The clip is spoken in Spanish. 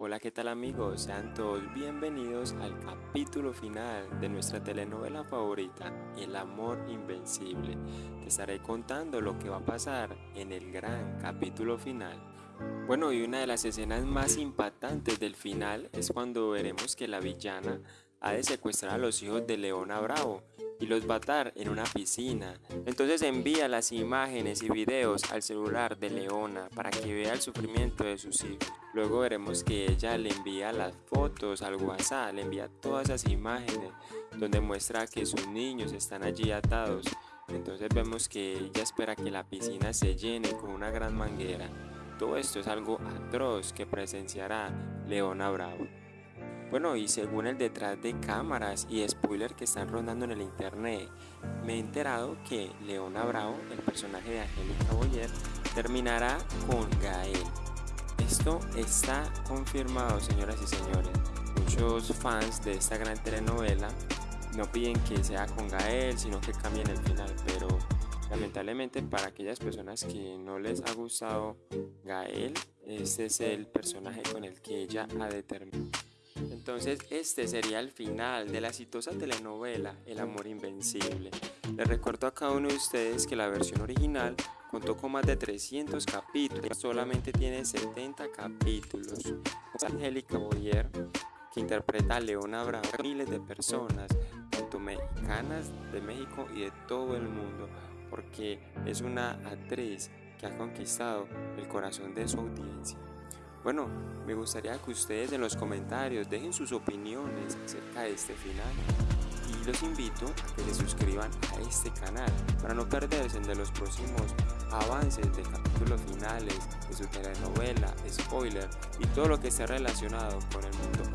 Hola, ¿qué tal amigos? Sean todos bienvenidos al capítulo final de nuestra telenovela favorita, El amor invencible. Te estaré contando lo que va a pasar en el gran capítulo final. Bueno, y una de las escenas más impactantes del final es cuando veremos que la villana ha de secuestrar a los hijos de Leona Bravo y los va a atar en una piscina. Entonces envía las imágenes y videos al celular de Leona para que vea el sufrimiento de sus hijos. Luego veremos que ella le envía las fotos al WhatsApp, le envía todas esas imágenes donde muestra que sus niños están allí atados. Entonces vemos que ella espera que la piscina se llene con una gran manguera. Todo esto es algo atroz que presenciará Leona Bravo. Bueno, y según el detrás de cámaras y spoilers que están rondando en el internet, me he enterado que Leona Bravo, el personaje de Angélica Boyer, terminará con Gael. Esto está confirmado, señoras y señores. Muchos fans de esta gran telenovela no piden que sea con Gael, sino que cambien el final, pero lamentablemente para aquellas personas que no les ha gustado Gael, este es el personaje con el que ella ha determinado. Entonces este sería el final de la exitosa telenovela El amor invencible. Les recuerdo a cada uno de ustedes que la versión original contó con más de 300 capítulos, solamente tiene 70 capítulos. Angélica Boyer, que interpreta a Leona Bravo, miles de personas, tanto mexicanas de México y de todo el mundo, porque es una actriz que ha conquistado el corazón de su audiencia. Bueno, me gustaría que ustedes en los comentarios dejen sus opiniones acerca de este final los invito a que se suscriban a este canal para no perderse de los próximos avances de capítulos finales de su telenovela, spoiler y todo lo que esté relacionado con el mundo